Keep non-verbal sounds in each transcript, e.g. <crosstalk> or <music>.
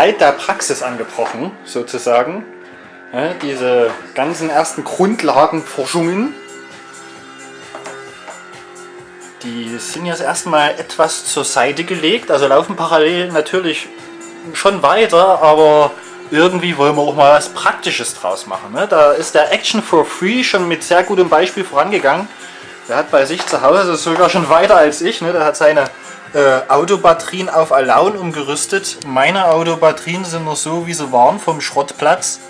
Zeit der Praxis angebrochen, sozusagen. Ja, diese ganzen ersten Grundlagenforschungen, die sind jetzt erstmal etwas zur Seite gelegt, also laufen parallel natürlich schon weiter, aber irgendwie wollen wir auch mal was Praktisches draus machen. Ne? Da ist der Action for Free schon mit sehr gutem Beispiel vorangegangen. Der hat bei sich zu Hause sogar schon weiter als ich. Ne? Der hat seine äh, Autobatterien auf Alaun umgerüstet. Meine Autobatterien sind noch so, wie sie waren, vom Schrottplatz.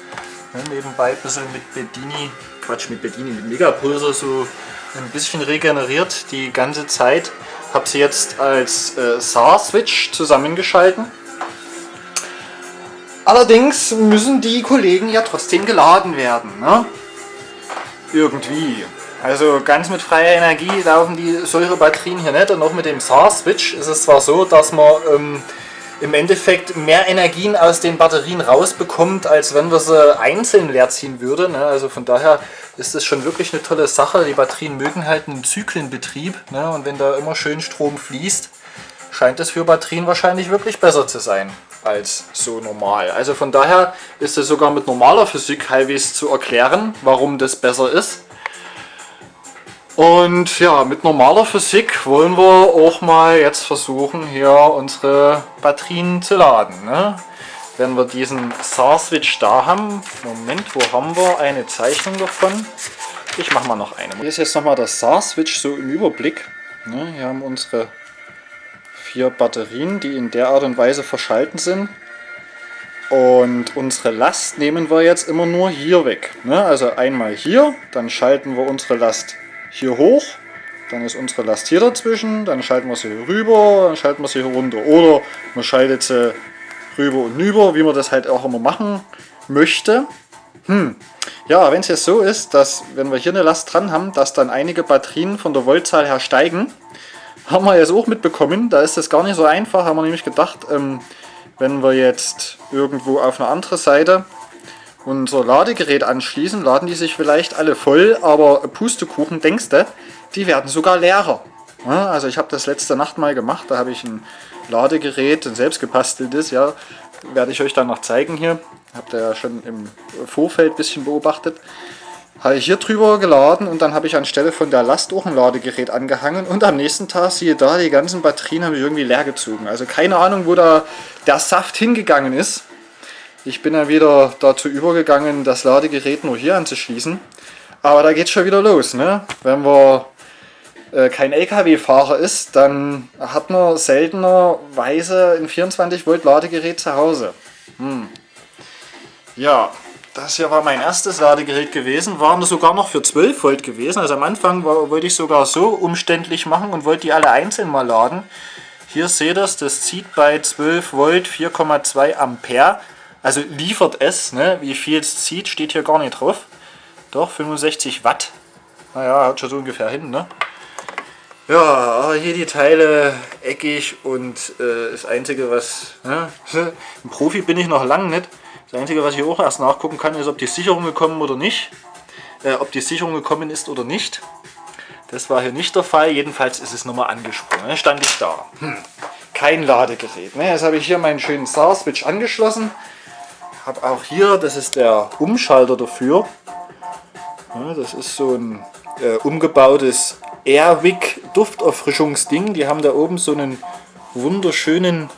Ne? Nebenbei ein bisschen mit Bedini, Quatsch, mit Bedini, mit Megapulser so ein bisschen regeneriert die ganze Zeit. Habe sie jetzt als äh, SAR-Switch zusammengeschalten Allerdings müssen die Kollegen ja trotzdem geladen werden. Ne? Irgendwie. Also ganz mit freier Energie laufen die solche Batterien hier nicht. Und auch mit dem SAR-Switch ist es zwar so, dass man ähm, im Endeffekt mehr Energien aus den Batterien rausbekommt, als wenn wir sie einzeln leer ziehen würden. Ne? Also von daher ist das schon wirklich eine tolle Sache. Die Batterien mögen halt einen Zyklenbetrieb. Ne? Und wenn da immer schön Strom fließt, scheint es für Batterien wahrscheinlich wirklich besser zu sein als so normal. Also von daher ist es sogar mit normaler Physik halbwegs zu erklären, warum das besser ist. Und ja, mit normaler Physik wollen wir auch mal jetzt versuchen, hier unsere Batterien zu laden. Ne? Wenn wir diesen SAR-Switch da haben, Moment, wo haben wir eine Zeichnung davon? Ich mache mal noch eine. Hier ist jetzt nochmal der SAR-Switch so im Überblick. Ne? Hier haben unsere vier Batterien, die in der Art und Weise verschalten sind. Und unsere Last nehmen wir jetzt immer nur hier weg. Ne? Also einmal hier, dann schalten wir unsere Last hier hoch, dann ist unsere Last hier dazwischen, dann schalten wir sie hier rüber, dann schalten wir sie hier runter. Oder man schaltet sie rüber und rüber, wie man das halt auch immer machen möchte. Hm. Ja, wenn es jetzt so ist, dass wenn wir hier eine Last dran haben, dass dann einige Batterien von der Voltzahl her steigen, haben wir jetzt auch mitbekommen. Da ist das gar nicht so einfach. Haben wir nämlich gedacht, ähm, wenn wir jetzt irgendwo auf eine andere Seite unser Ladegerät anschließen, laden die sich vielleicht alle voll, aber Pustekuchen, denkst du, die werden sogar leerer. Also ich habe das letzte Nacht mal gemacht, da habe ich ein Ladegerät, ein selbstgebasteltes, ja, werde ich euch dann noch zeigen hier. Habt ihr ja schon im Vorfeld ein bisschen beobachtet habe ich hier drüber geladen und dann habe ich anstelle von der Last auch ein Ladegerät angehangen und am nächsten Tag, siehe da, die ganzen Batterien haben ich irgendwie leer gezogen. Also keine Ahnung, wo da der Saft hingegangen ist. Ich bin dann wieder dazu übergegangen, das Ladegerät nur hier anzuschließen. Aber da geht es schon wieder los. Ne? Wenn man äh, kein LKW-Fahrer ist, dann hat man seltenerweise ein 24 Volt Ladegerät zu Hause. Hm. Ja, das hier war mein erstes Ladegerät gewesen, waren sogar noch für 12 Volt gewesen. Also am Anfang war, wollte ich sogar so umständlich machen und wollte die alle einzeln mal laden. Hier seht ihr es, das zieht bei 12 Volt 4,2 Ampere. Also liefert es, ne? wie viel es zieht, steht hier gar nicht drauf. Doch, 65 Watt. Naja, hat schon so ungefähr hin, ne? Ja, hier die Teile eckig und äh, das Einzige was... Ne? <laughs> Ein Profi bin ich noch lange nicht. Das Einzige, was ich auch erst nachgucken kann, ist, ob die Sicherung gekommen oder nicht. Äh, ob die Sicherung gekommen ist oder nicht. Das war hier nicht der Fall. Jedenfalls ist es nochmal angesprungen. Dann stand ich da. Hm. Kein Ladegerät. Ne? Jetzt habe ich hier meinen schönen SAR-Switch angeschlossen. Habe auch hier, das ist der Umschalter dafür. Ja, das ist so ein äh, umgebautes Airwick Dufterfrischungsding. Die haben da oben so einen wunderschönen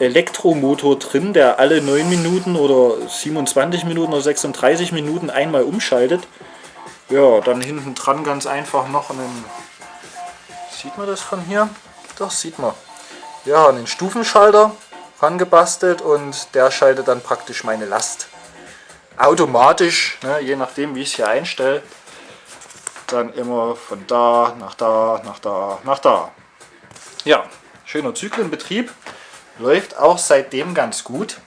Elektromotor drin, der alle 9 Minuten oder 27 Minuten oder 36 Minuten einmal umschaltet. Ja, dann hinten dran ganz einfach noch einen, sieht man das von hier? Doch, sieht man. Ja, einen Stufenschalter rangebastelt und der schaltet dann praktisch meine Last automatisch, ne, je nachdem wie ich es hier einstelle, dann immer von da nach da, nach da, nach da. Ja, schöner Zyklenbetrieb. Läuft auch seitdem ganz gut.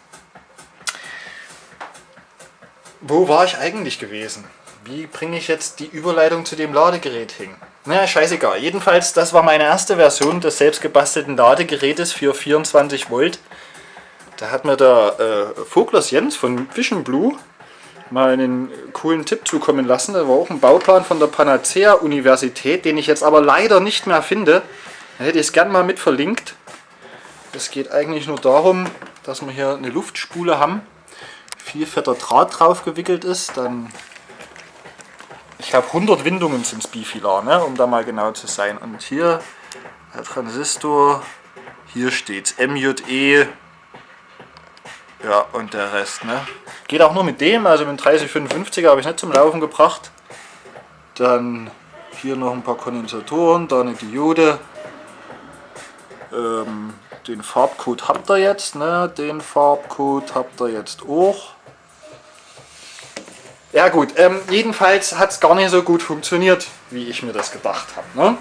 Wo war ich eigentlich gewesen? Wie bringe ich jetzt die Überleitung zu dem Ladegerät hin? Naja, scheißegal. Jedenfalls, das war meine erste Version des selbstgebastelten Ladegerätes für 24 Volt. Da hat mir der äh, Voglers Jens von Vision Blue mal einen coolen Tipp zukommen lassen. Da war auch ein Bauplan von der Panacea Universität, den ich jetzt aber leider nicht mehr finde. Da hätte ich es gern mal mit verlinkt. Es geht eigentlich nur darum, dass wir hier eine Luftspule haben, viel fetter Draht drauf gewickelt ist, dann ich habe 100 Windungen zum Bifilar, ne, um da mal genau zu sein. Und hier der Transistor, hier steht MJE, ja und der Rest. Ne. Geht auch nur mit dem, also mit 3055 habe ich nicht zum Laufen gebracht. Dann hier noch ein paar Kondensatoren, da eine Diode. Ähm, den Farbcode habt ihr jetzt, ne? den Farbcode habt ihr jetzt auch. Ja gut, ähm, jedenfalls hat es gar nicht so gut funktioniert, wie ich mir das gedacht habe. Ne?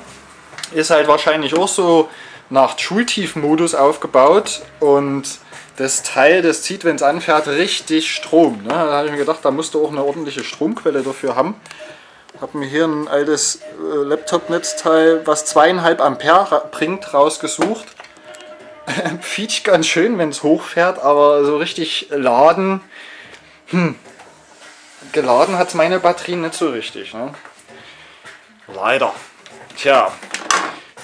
Ist halt wahrscheinlich auch so nach Schultiefmodus aufgebaut und das Teil, das zieht, wenn es anfährt, richtig Strom. Ne? Da habe ich mir gedacht, da musst du auch eine ordentliche Stromquelle dafür haben. Habe mir hier ein altes äh, Laptop-Netzteil, was zweieinhalb Ampere bringt, rausgesucht. <laughs> Fietscht ganz schön, wenn es hochfährt, aber so richtig laden, hm, geladen hat meine Batterie nicht so richtig. Ne? Leider. Tja,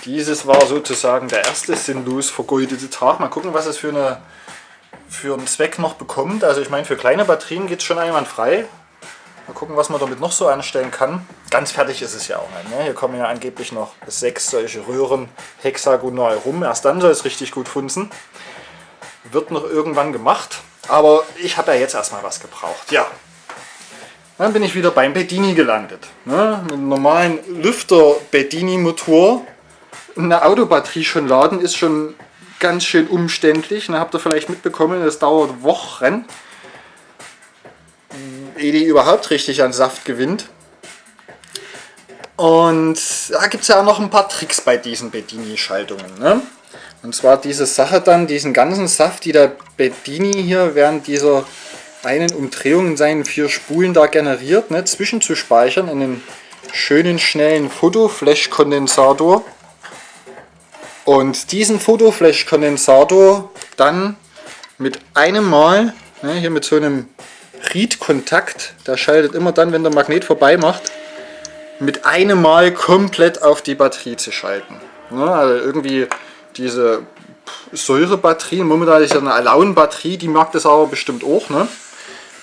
dieses war sozusagen der erste sinnlos vergeudete Tag. Mal gucken, was es für, eine, für einen Zweck noch bekommt. Also ich meine, für kleine Batterien geht es schon einwandfrei. Mal gucken, was man damit noch so anstellen kann. Ganz fertig ist es ja auch nicht. Ne? Hier kommen ja angeblich noch sechs solche Röhren hexagonal rum. Erst dann soll es richtig gut funzen. Wird noch irgendwann gemacht. Aber ich habe ja jetzt erstmal was gebraucht. Ja, dann bin ich wieder beim Bedini gelandet. Ne? Mit einem normalen Lüfter Bedini Motor. Eine Autobatterie schon laden ist schon ganz schön umständlich. Da habt ihr vielleicht mitbekommen, das dauert Wochen ehe die überhaupt richtig an Saft gewinnt. Und da gibt es ja auch noch ein paar Tricks bei diesen Bedini-Schaltungen. Ne? Und zwar diese Sache dann, diesen ganzen Saft, die der Bedini hier während dieser einen Umdrehung in seinen vier Spulen da generiert, ne, zwischenzuspeichern in einen schönen, schnellen Fotoflash-Kondensator. Und diesen Fotoflash-Kondensator dann mit einem Mal, ne, hier mit so einem Riedkontakt, der schaltet immer dann, wenn der Magnet vorbei macht, mit einem Mal komplett auf die Batterie zu schalten. Ja, also irgendwie diese Säurebatterien, momentan ist ja eine Alaun-Batterie, die mag das aber bestimmt auch. Ne?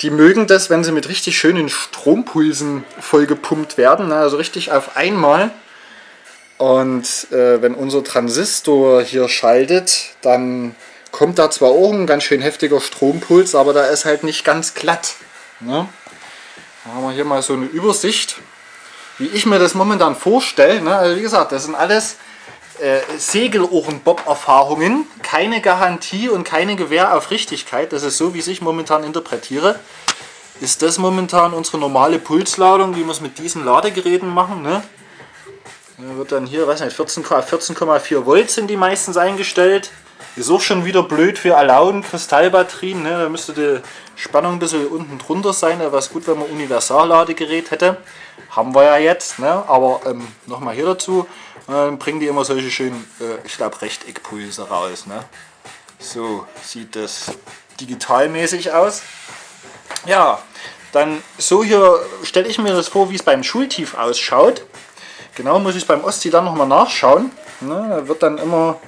Die mögen das, wenn sie mit richtig schönen Strompulsen vollgepumpt werden, ne? also richtig auf einmal. Und äh, wenn unser Transistor hier schaltet, dann kommt da zwar auch ein ganz schön heftiger Strompuls, aber da ist halt nicht ganz glatt. Ne? Da haben wir hier mal so eine Übersicht, wie ich mir das momentan vorstelle. Ne? Also wie gesagt, das sind alles äh, Segelohrenbob-Erfahrungen, keine Garantie und keine Gewähr auf Richtigkeit. Das ist so, wie ich momentan interpretiere. Ist das momentan unsere normale Pulsladung, wie wir es mit diesen Ladegeräten machen. Ne? Da wird dann hier, weiß nicht, 14,4 14 Volt sind die meistens eingestellt. Ist auch schon wieder blöd für Alaun Kristallbatterien. Ne? Da müsste die Spannung ein bisschen unten drunter sein. Da wäre es gut, wenn man Universalladegerät hätte. Haben wir ja jetzt. Ne? Aber ähm, nochmal hier dazu. Äh, bringen die immer solche schönen, äh, ich glaube, Rechteckpulse raus. Ne? So sieht das digitalmäßig aus. Ja, dann so hier stelle ich mir das vor, wie es beim Schultief ausschaut. Genau muss ich beim Ostsee dann nochmal nachschauen. Ne? Da wird dann immer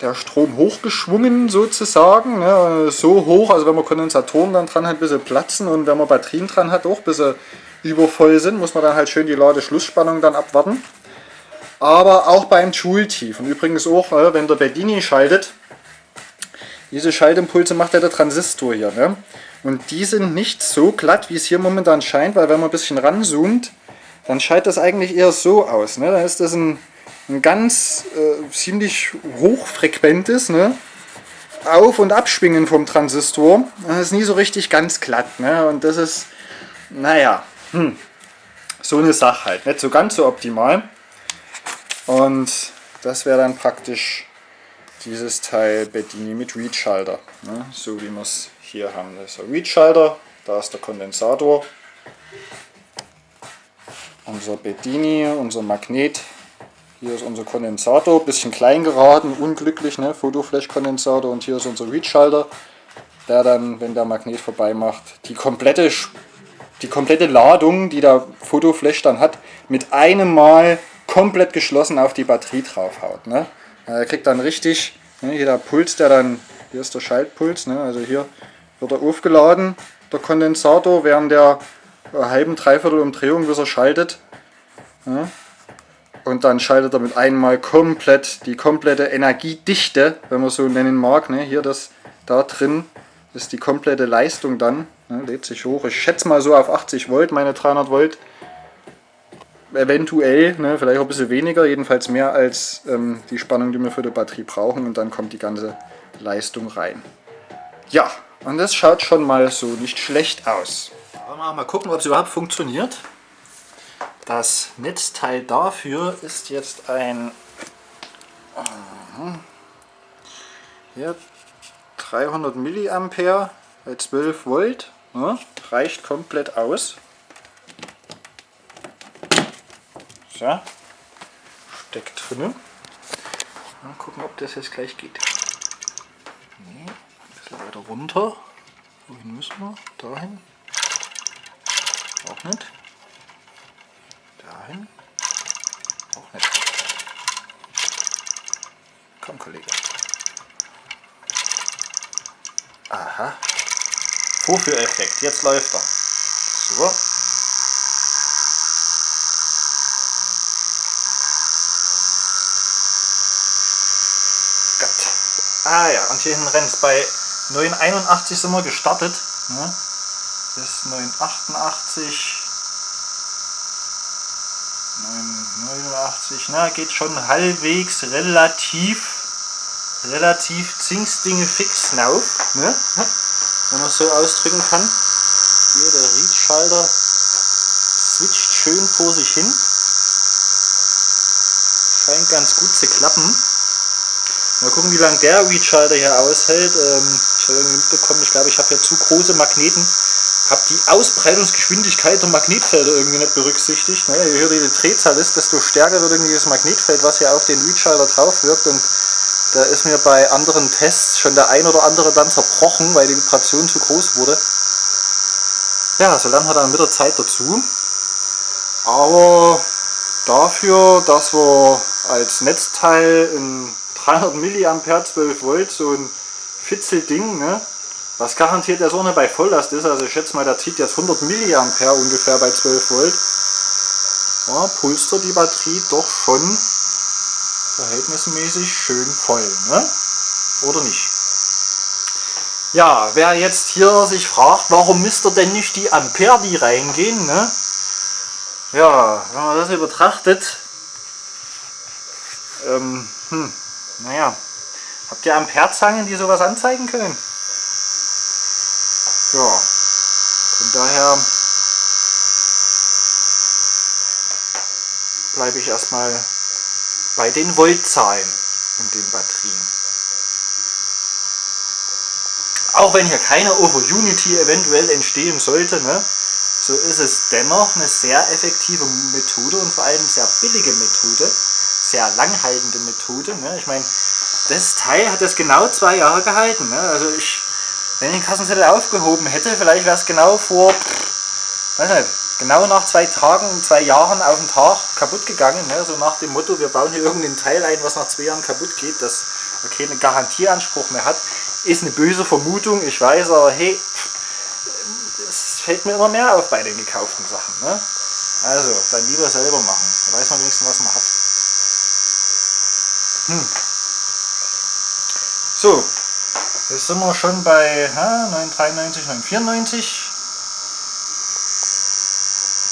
der Strom hochgeschwungen sozusagen. Ne? So hoch, also wenn man Kondensatoren dann dran hat, bis sie platzen und wenn man Batterien dran hat, auch bis sie übervoll sind, muss man dann halt schön die Ladeschlussspannung dann abwarten. Aber auch beim Joule-Tief und übrigens auch, äh, wenn der Bedini schaltet, diese Schaltimpulse macht ja der Transistor hier. Ne? Und die sind nicht so glatt, wie es hier momentan scheint, weil wenn man ein bisschen ranzoomt, dann scheint das eigentlich eher so aus. Ne? Dann ist das ein ein ganz äh, ziemlich hochfrequentes ne? Auf- und Abschwingen vom Transistor. Das ist nie so richtig ganz glatt. Ne? Und das ist, naja, hm, so eine Sache halt. Nicht so ganz so optimal. Und das wäre dann praktisch dieses Teil Bedini mit Read-Schalter. Ne? So wie wir es hier haben. Das ist der Read-Schalter, da ist der Kondensator. Unser Bedini, unser Magnet hier ist unser Kondensator, bisschen klein geraten, unglücklich, ne? Fotoflash-Kondensator und hier ist unser Read-Schalter, der dann, wenn der Magnet vorbei macht, die komplette, die komplette Ladung, die der Fotoflash dann hat, mit einem Mal komplett geschlossen auf die Batterie draufhaut. Ne? Er kriegt dann richtig, ne, hier der Puls, der dann Hier ist der Schaltpuls, ne? also hier wird er aufgeladen, der Kondensator, während der halben, dreiviertel Umdrehung, bis er schaltet. Ja? Und dann schaltet er mit einmal komplett die komplette Energiedichte, wenn man so nennen mag. Ne? Hier das da drin ist die komplette Leistung dann. Ne? Lädt sich hoch. Ich schätze mal so auf 80 Volt, meine 300 Volt. Eventuell, ne? vielleicht auch ein bisschen weniger, jedenfalls mehr als ähm, die Spannung, die wir für die Batterie brauchen. Und dann kommt die ganze Leistung rein. Ja, und das schaut schon mal so nicht schlecht aus. Mal gucken, ob es überhaupt funktioniert. Das Netzteil dafür ist jetzt ein hier 300 Milliampere bei 12 Volt. Ja, reicht komplett aus. So, steckt drin. Mal gucken, ob das jetzt gleich geht. Nee, ein bisschen weiter runter. Wohin müssen wir? Dahin. Auch nicht. Dahin. Auch nicht. Komm, Kollege. Aha. Vorführeffekt. Jetzt läuft er. So. Gott. Ah ja, und hier hinten rennt es. Bei 981 sind wir gestartet. Ne? Bis 988. 89, na, geht schon halbwegs relativ, relativ Zingsdinge fix auf, ne? wenn man es so ausdrücken kann. Hier der Read-Schalter switcht schön vor sich hin. Scheint ganz gut zu klappen. Mal gucken, wie lange der Read-Schalter hier aushält. Ähm, ich habe irgendwie mitbekommen, ich glaube, ich habe hier zu große Magneten habe die Ausbreitungsgeschwindigkeit der Magnetfelder irgendwie nicht berücksichtigt. Ne? Je höher die Drehzahl ist, desto stärker wird irgendwie das Magnetfeld, was hier auf den Readschalter drauf wirkt. Und da ist mir bei anderen Tests schon der ein oder andere dann zerbrochen, weil die Vibration zu groß wurde. Ja, so lernen wir dann mit der Zeit dazu. Aber dafür, dass wir als Netzteil in 300 mA 12 Volt so ein Fitzelding, ne, was garantiert der so eine bei Volllast ist, also ich schätze mal, der zieht jetzt 100 mA ungefähr bei 12 Volt. Ja, pulst die Batterie doch schon verhältnismäßig schön voll, ne? Oder nicht? Ja, wer jetzt hier sich fragt, warum misst er denn nicht die Ampere, die reingehen, ne? Ja, wenn man das hier betrachtet, ähm, hm, naja, habt ihr Amperezangen, die sowas anzeigen können? Ja, von daher bleibe ich erstmal bei den Voltzahlen in den Batterien. Auch wenn hier keine Over-Unity eventuell entstehen sollte, ne, so ist es dennoch eine sehr effektive Methode und vor allem sehr billige Methode, sehr langhaltende Methode. Ne. Ich meine, das Teil hat das genau zwei Jahre gehalten. Ne. Also ich wenn ich den Kassenzettel aufgehoben hätte, vielleicht wäre es genau vor, weiß nicht, genau nach zwei Tagen, zwei Jahren auf den Tag kaputt gegangen. Ne? So nach dem Motto, wir bauen hier irgendein Teil ein, was nach zwei Jahren kaputt geht, das keinen Garantieanspruch mehr hat. Ist eine böse Vermutung, ich weiß, aber hey, es fällt mir immer mehr auf bei den gekauften Sachen. Ne? Also, dann lieber selber machen. Da weiß man wenigstens, was man hat. Hm. So, Jetzt sind wir schon bei ha, 993, 994.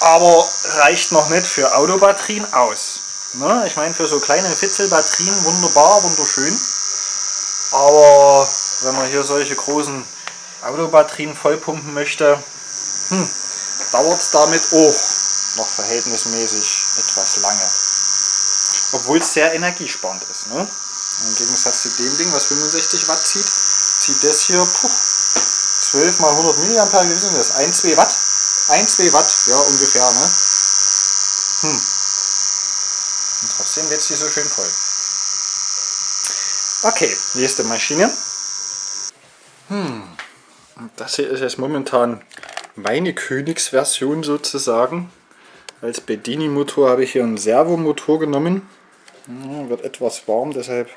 Aber reicht noch nicht für Autobatterien aus. Ne? Ich meine, für so kleine Fitzelbatterien wunderbar, wunderschön. Aber wenn man hier solche großen Autobatterien vollpumpen möchte, hm, dauert es damit auch noch verhältnismäßig etwas lange. Obwohl es sehr energiesparend ist. Ne? Im Gegensatz zu dem Ding, was 65 Watt zieht, zieht das hier puh, 12 mal 100 mA, wie sind das? 1, 2 Watt? 1, 2 Watt, ja ungefähr, ne? Hm. Und trotzdem wird sie so schön voll. Okay, nächste Maschine. Hm. Das hier ist jetzt momentan meine Königsversion sozusagen. Als Bedini-Motor habe ich hier einen Servomotor genommen. Ja, wird etwas warm, deshalb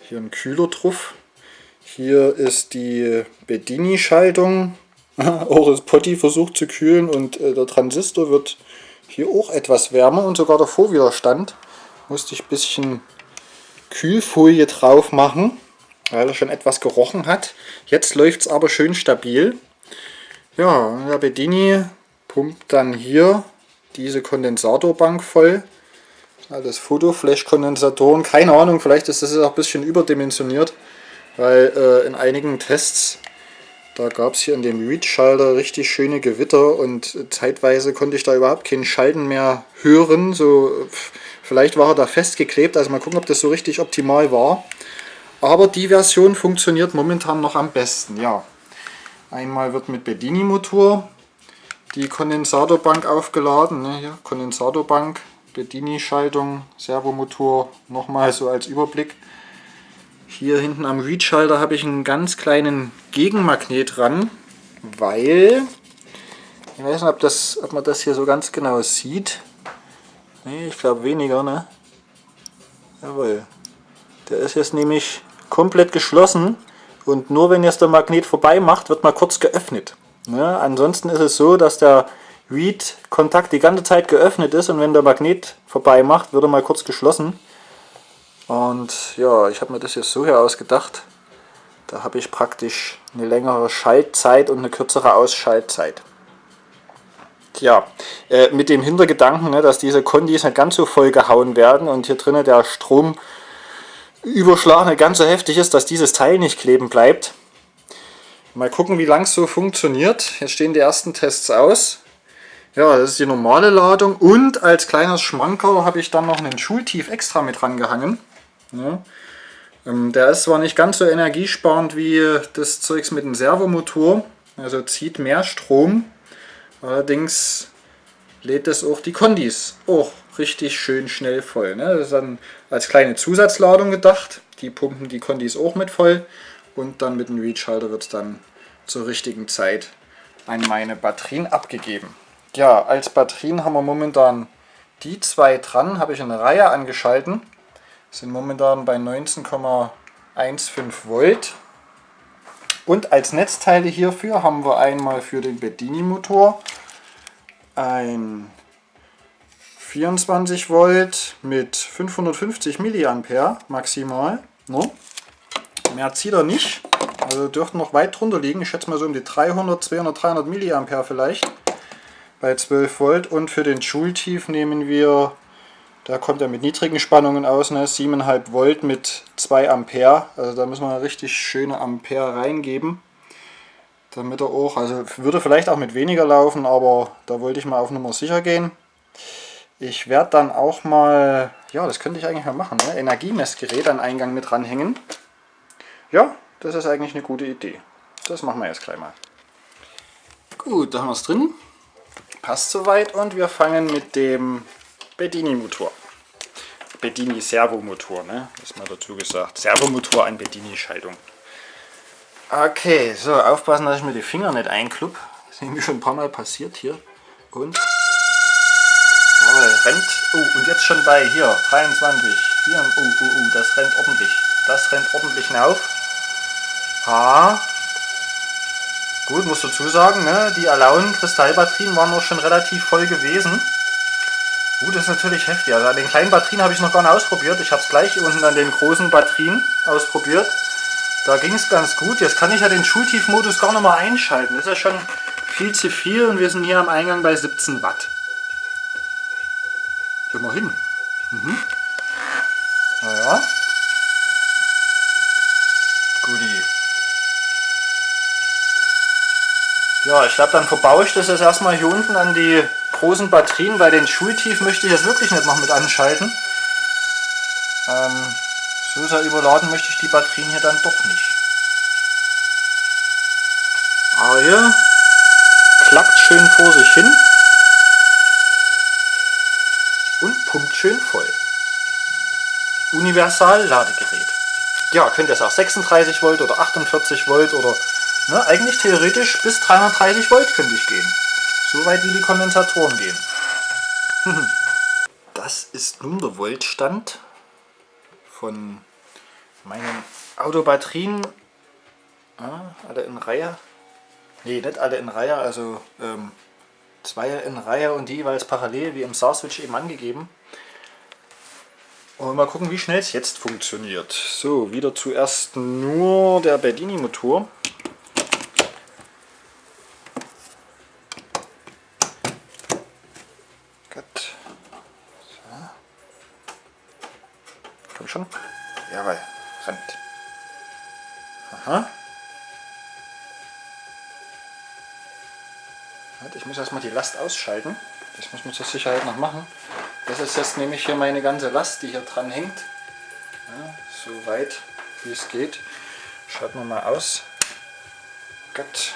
hier ein Kühler drauf. Hier ist die Bedini-Schaltung. auch das Potti versucht zu kühlen und äh, der Transistor wird hier auch etwas wärmer und sogar der Vorwiderstand musste ich ein bisschen Kühlfolie drauf machen, weil er schon etwas gerochen hat. Jetzt läuft es aber schön stabil. Ja, der Bedini pumpt dann hier diese Kondensatorbank voll. Alles Fotoflash-Kondensatoren. Keine Ahnung, vielleicht ist das auch ein bisschen überdimensioniert, weil äh, in einigen Tests, da gab es hier in dem Read-Schalter richtig schöne Gewitter und zeitweise konnte ich da überhaupt keinen Schalten mehr hören. So, vielleicht war er da festgeklebt, also mal gucken, ob das so richtig optimal war. Aber die Version funktioniert momentan noch am besten, ja. Einmal wird mit Bedini-Motor die Kondensatorbank aufgeladen. Ne, hier, Kondensatorbank, Bedini-Schaltung, Servomotor, nochmal so als Überblick. Hier hinten am Read-Schalter habe ich einen ganz kleinen Gegenmagnet dran, weil, ich weiß nicht, ob, das, ob man das hier so ganz genau sieht. Nee, ich glaube weniger, ne? Jawohl. Der ist jetzt nämlich komplett geschlossen und nur wenn jetzt der Magnet vorbei macht, wird mal kurz geöffnet. Ne? Ansonsten ist es so, dass der Read-Kontakt die ganze Zeit geöffnet ist und wenn der Magnet vorbei macht, wird er mal kurz geschlossen. Und ja, ich habe mir das jetzt so hier ausgedacht. Da habe ich praktisch eine längere Schaltzeit und eine kürzere Ausschaltzeit. Tja, äh, mit dem Hintergedanken, ne, dass diese Kondis nicht ganz so voll gehauen werden und hier drinnen der Stromüberschlag nicht ganz so heftig ist, dass dieses Teil nicht kleben bleibt, Mal gucken, wie lang es so funktioniert. Hier stehen die ersten Tests aus. Ja, das ist die normale Ladung und als kleines Schmankerl habe ich dann noch einen Schultief extra mit rangehangen. Ja. Ähm, der ist zwar nicht ganz so energiesparend wie das Zeugs mit dem Servomotor, also zieht mehr Strom, allerdings lädt es auch die Kondis auch richtig schön schnell voll. Ne? Das ist dann als kleine Zusatzladung gedacht, die pumpen die Kondis auch mit voll und dann mit dem Read-Schalter wird es dann zur richtigen Zeit an meine Batterien abgegeben. Ja, als Batterien haben wir momentan die zwei dran, habe ich eine Reihe angeschalten, sind momentan bei 19,15 Volt. Und als Netzteile hierfür haben wir einmal für den Bedini Motor ein 24 Volt mit 550 mA maximal. No? Mehr zieht er nicht. Also dürften noch weit drunter liegen. Ich schätze mal so um die 300, 200, 300 mA vielleicht. Bei 12 Volt. Und für den Schultief nehmen wir, da kommt er mit niedrigen Spannungen aus, ne, 7,5 Volt mit 2 Ampere. Also da müssen wir richtig schöne Ampere reingeben. Damit er auch, also würde vielleicht auch mit weniger laufen, aber da wollte ich mal auf Nummer sicher gehen. Ich werde dann auch mal, ja das könnte ich eigentlich mal machen, ne, Energiemessgerät an Eingang mit ranhängen. Ja, das ist eigentlich eine gute Idee. Das machen wir jetzt gleich mal. Gut, da haben wir es drin. Passt soweit und wir fangen mit dem Bedini-Motor. Bedini Servomotor, ne? Ist mal dazu gesagt. Servomotor an Bedini-Schaltung. Okay, so, aufpassen, dass ich mir die Finger nicht einklupp. Das ist nämlich schon ein paar Mal passiert hier. Und. Jawohl, rennt. Oh, und jetzt schon bei hier, 23. Hier, oh, oh, oh, das rennt ordentlich. Das rennt ordentlich auf. Ha. Gut, muss dazu sagen, ne, die Alaun Kristallbatterien waren auch schon relativ voll gewesen. Gut, das ist natürlich heftig. Also an den kleinen Batterien habe ich noch gar nicht ausprobiert. Ich habe es gleich unten an den großen Batterien ausprobiert. Da ging es ganz gut. Jetzt kann ich ja den Schultiefmodus gar noch mal einschalten. Das ist ja schon viel zu viel und wir sind hier am Eingang bei 17 Watt. Immerhin. Mhm. Naja. Guti. Ja, ich glaube, dann verbaue ich das jetzt erstmal hier unten an die großen Batterien, weil den Schultief möchte ich jetzt wirklich nicht noch mit anschalten. Ähm, so sehr überladen möchte ich die Batterien hier dann doch nicht. Aber hier klackt schön vor sich hin und pumpt schön voll. Universal Ladegerät. Ja, könnt ihr es auch 36 Volt oder 48 Volt oder Ne, eigentlich theoretisch bis 330 Volt könnte ich gehen. So weit wie die Kondensatoren gehen. <laughs> das ist nun der Voltstand von meinen Autobatterien. Ja, alle in Reihe. Ne, nicht alle in Reihe, also ähm, zwei in Reihe und die jeweils parallel, wie im SAR-Switch eben angegeben. Und mal gucken, wie schnell es jetzt funktioniert. So, wieder zuerst nur der Bedini-Motor. Gut. So. Komm schon. Jawohl, rennt. Aha. Ich muss erstmal die Last ausschalten. Das muss man zur Sicherheit noch machen. Das ist jetzt nämlich hier meine ganze Last, die hier dran hängt. Ja, so weit wie es geht. Schaut man mal aus. Gott.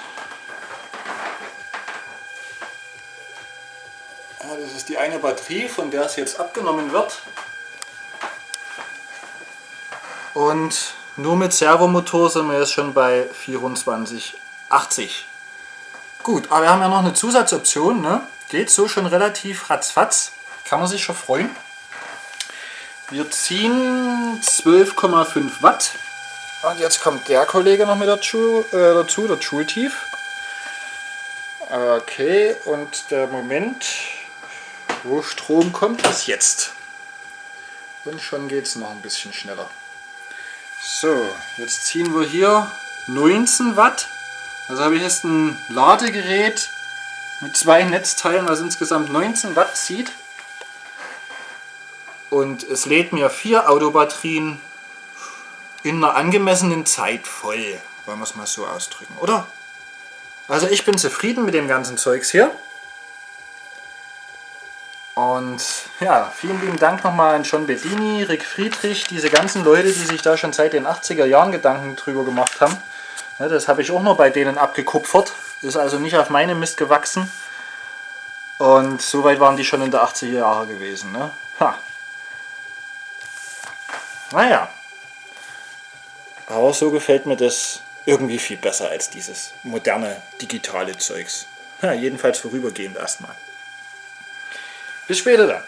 Ja, das ist die eine Batterie, von der es jetzt abgenommen wird. Und nur mit Servomotor sind wir jetzt schon bei 2480. Gut, aber wir haben ja noch eine Zusatzoption. Ne? Geht so schon relativ ratzfatz. Kann man sich schon freuen. Wir ziehen 12,5 Watt. Und jetzt kommt der Kollege noch mit dazu, äh, dazu der Joule-Tief. Okay, und der Moment, wo Strom kommt, ist jetzt. Und schon geht es noch ein bisschen schneller. So, jetzt ziehen wir hier 19 Watt. Also habe ich jetzt ein Ladegerät mit zwei Netzteilen, was insgesamt 19 Watt zieht. Und es lädt mir vier Autobatterien in einer angemessenen Zeit voll, wollen wir es mal so ausdrücken, oder? Also ich bin zufrieden mit dem ganzen Zeugs hier. Und ja, vielen lieben Dank nochmal an John Bedini, Rick Friedrich, diese ganzen Leute, die sich da schon seit den 80er Jahren Gedanken drüber gemacht haben. Das habe ich auch noch bei denen abgekupfert, ist also nicht auf meine Mist gewachsen. Und soweit waren die schon in der 80er Jahre gewesen. Ne? Ha. Naja. Aber so gefällt mir das irgendwie viel besser als dieses moderne digitale Zeugs. Ja, jedenfalls vorübergehend erstmal. Bis später dann.